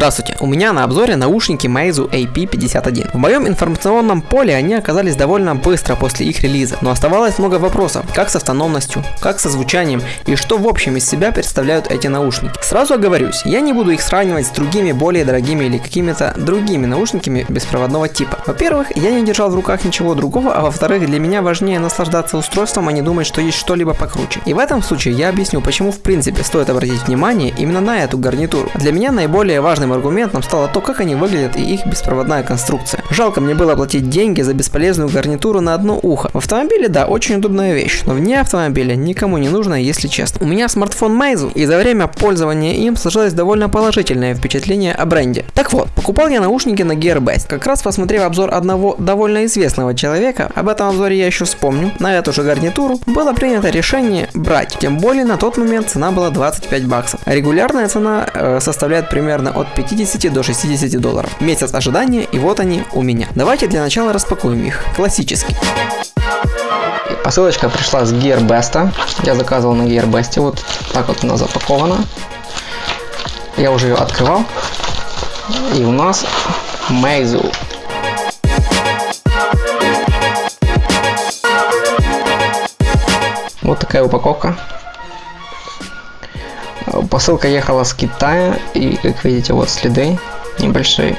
Здравствуйте, у меня на обзоре наушники Meizu AP51. В моем информационном поле они оказались довольно быстро после их релиза, но оставалось много вопросов, как с автономностью, как со звучанием и что в общем из себя представляют эти наушники. Сразу оговорюсь, я не буду их сравнивать с другими более дорогими или какими-то другими наушниками беспроводного типа. Во-первых, я не держал в руках ничего другого, а во-вторых, для меня важнее наслаждаться устройством, а не думать, что есть что-либо покруче. И в этом случае я объясню, почему в принципе стоит обратить внимание именно на эту гарнитуру. Для меня наиболее важным важным аргументом стало то, как они выглядят и их беспроводная конструкция. Жалко мне было платить деньги за бесполезную гарнитуру на одно ухо. В автомобиле, да, очень удобная вещь, но вне автомобиля никому не нужно, если честно. У меня смартфон Meizu, и за время пользования им сложилось довольно положительное впечатление о бренде. Так вот, покупал я наушники на Gearbest, как раз посмотрев обзор одного довольно известного человека, об этом обзоре я еще вспомню, на эту же гарнитуру было принято решение брать, тем более на тот момент цена была 25 баксов, регулярная цена э, составляет примерно от 50 до 60 долларов. Месяц ожидания и вот они у меня. Давайте для начала распакуем их. Классический. Посылочка пришла с Gearbest. Я заказывал на Gearbest. Вот так вот она запакована. Я уже ее открывал. И у нас Meizu. Вот такая упаковка. Посылка ехала с Китая, и как видите, вот следы небольшие.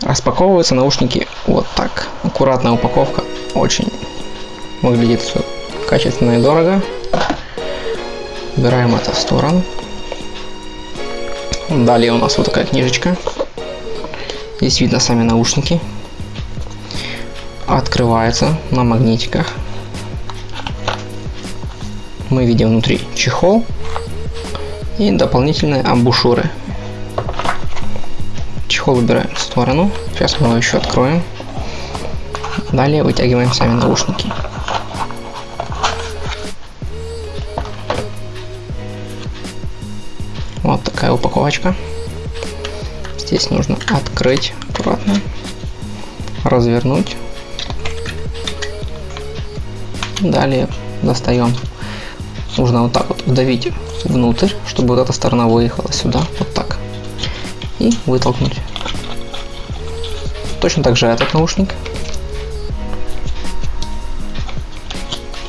Распаковываются наушники вот так. Аккуратная упаковка, очень выглядит все качественно и дорого. Убираем это в сторону. Далее у нас вот такая книжечка. Здесь видно сами наушники. Открывается на магнитиках мы видим внутри чехол и дополнительные амбушюры. Чехол убираем в сторону. Сейчас мы его еще откроем. Далее вытягиваем сами наушники. Вот такая упаковочка. Здесь нужно открыть аккуратно, развернуть. Далее достаем нужно вот так вот вдавить внутрь, чтобы вот эта сторона выехала сюда, вот так. И вытолкнуть. Точно так же этот наушник.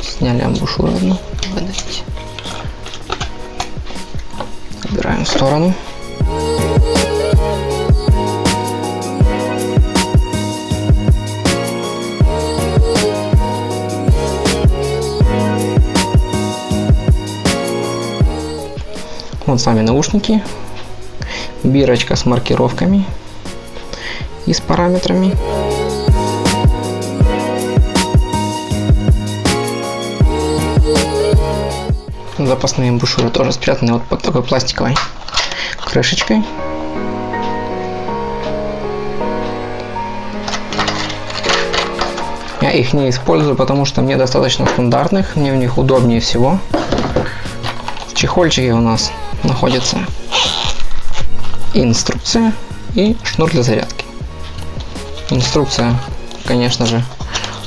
Сняли амбушюру одну. Выдавить. Убираем в сторону. Вот сами наушники. Бирочка с маркировками и с параметрами. Запасные бушюры тоже спрятаны вот под такой пластиковой крышечкой. Я их не использую, потому что мне достаточно стандартных, мне в них удобнее всего. Чехольчике у нас находится инструкция и шнур для зарядки. Инструкция, конечно же,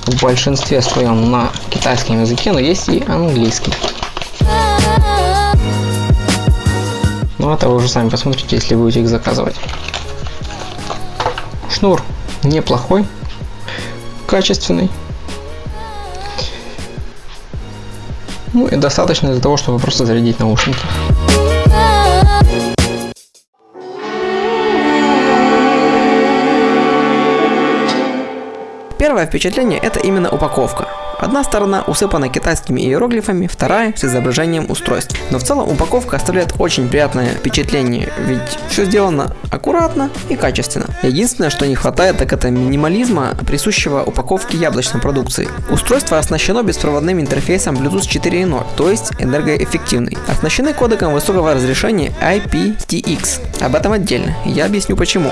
в большинстве своем на китайском языке, но есть и английский. Ну это вы уже сами посмотрите, если будете их заказывать. Шнур неплохой, качественный. Ну и достаточно для того, чтобы просто зарядить наушники. Первое впечатление это именно упаковка. Одна сторона усыпана китайскими иероглифами, вторая с изображением устройств. Но в целом упаковка оставляет очень приятное впечатление, ведь все сделано аккуратно и качественно. Единственное, что не хватает, так это минимализма, присущего упаковке яблочной продукции. Устройство оснащено беспроводным интерфейсом Bluetooth 4.0, то есть энергоэффективный. Оснащены кодеком высокого разрешения IPTX. Об этом отдельно, я объясню почему.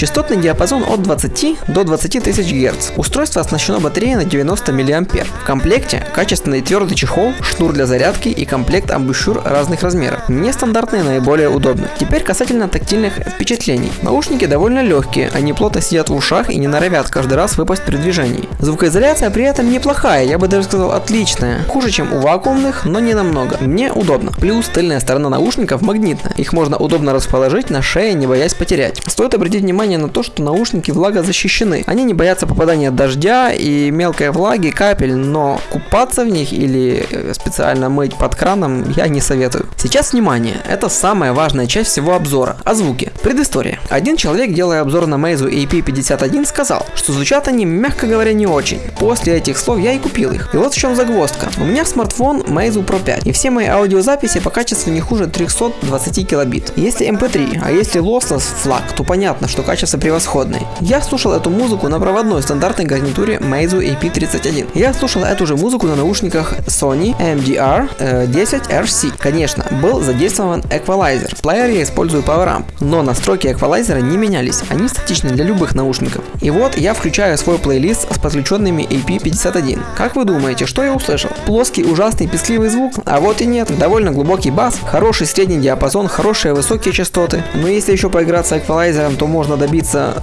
Частотный диапазон от 20 до 20 тысяч Гц. Устройство оснащено батареей на 90 мА. В комплекте качественный твердый чехол, шнур для зарядки и комплект амбушюр разных размеров. Нестандартные наиболее удобны. Теперь касательно тактильных впечатлений. Наушники довольно легкие, они плотно сидят в ушах и не норовят каждый раз выпасть при движении. Звукоизоляция при этом неплохая, я бы даже сказал отличная. Хуже, чем у вакуумных, но не намного. Мне удобно. Плюс тыльная сторона наушников магнитная. Их можно удобно расположить на шее, не боясь потерять. Стоит обратить внимание на то, что наушники влагозащищены. Они не боятся попадания дождя и мелкой влаги, капель, но купаться в них или э, специально мыть под краном я не советую. Сейчас внимание, это самая важная часть всего обзора. О звуке. Предыстория. Один человек, делая обзор на Meizu AP51, сказал, что звучат они, мягко говоря, не очень. После этих слов я и купил их. И вот в чем загвоздка. У меня смартфон Meizu Pro 5, и все мои аудиозаписи по качеству не хуже 320 килобит. Если MP3, эм а если lossless флаг, то понятно, что качество превосходное. Я слушал эту музыку на проводной стандартной гарнитуре Meizu AP31. Я слушал эту же музыку на наушниках Sony MDR э, 10RC. Конечно, был задействован эквалайзер. В плеере я использую PowerAmp, но настройки эквалайзера не менялись, они статичны для любых наушников. И вот я включаю свой плейлист с подключенными AP51. Как вы думаете, что я услышал? Плоский ужасный пескливый звук? А вот и нет, довольно глубокий бас, хороший средний диапазон, хорошие высокие частоты. Но если еще поиграться эквалайзером, то можно добиться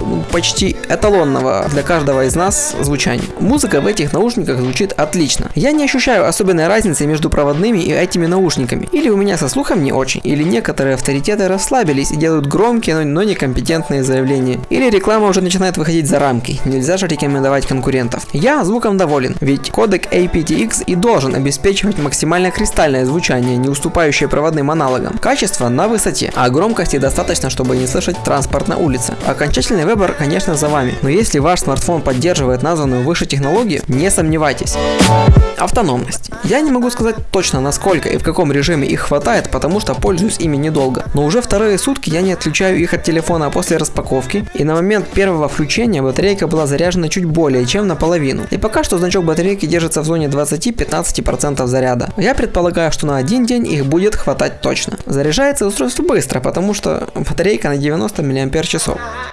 ну, почти эталонного для каждого из нас звучания. Музыка в этих наушниках звучит отлично. Я не ощущаю особенной разницы между проводными и этими наушниками. Или у меня со слухом не очень, или некоторые авторитеты расслабились и делают громкие, но, некомпетентные заявления. Или реклама уже начинает выходить за рамки, нельзя же рекомендовать конкурентов. Я звуком доволен, ведь кодек aptX и должен обеспечивать максимально кристальное звучание, не уступающее проводным аналогам. Качество на высоте, а громкости достаточно, чтобы не слышать транспорт на улице. Окончательный выбор, конечно, за вами, но если ваш смартфон поддерживает названную выше технологию, не сомневайтесь. Автономность. Я не могу сказать точно насколько и в каком режиме их хватает, потому что пользуюсь ими недолго. Но уже вторые сутки я не отключаю их от телефона после распаковки, и на момент первого включения батарейка была заряжена чуть более чем наполовину. И пока что значок батарейки держится в зоне 20-15% заряда. Я предполагаю, что на один день их будет хватать точно. Заряжается устройство быстро, потому что батарейка на 90 мАч.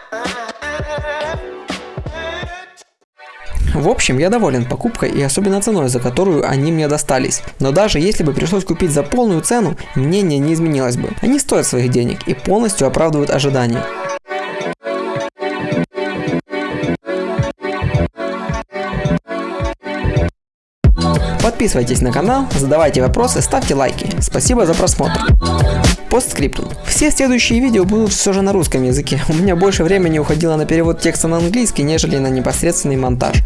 В общем, я доволен покупкой и особенно ценой, за которую они мне достались. Но даже если бы пришлось купить за полную цену, мнение не изменилось бы. Они стоят своих денег и полностью оправдывают ожидания. Подписывайтесь на канал, задавайте вопросы, ставьте лайки. Спасибо за просмотр. Постскриптум. Все следующие видео будут все же на русском языке. У меня больше времени уходило на перевод текста на английский, нежели на непосредственный монтаж.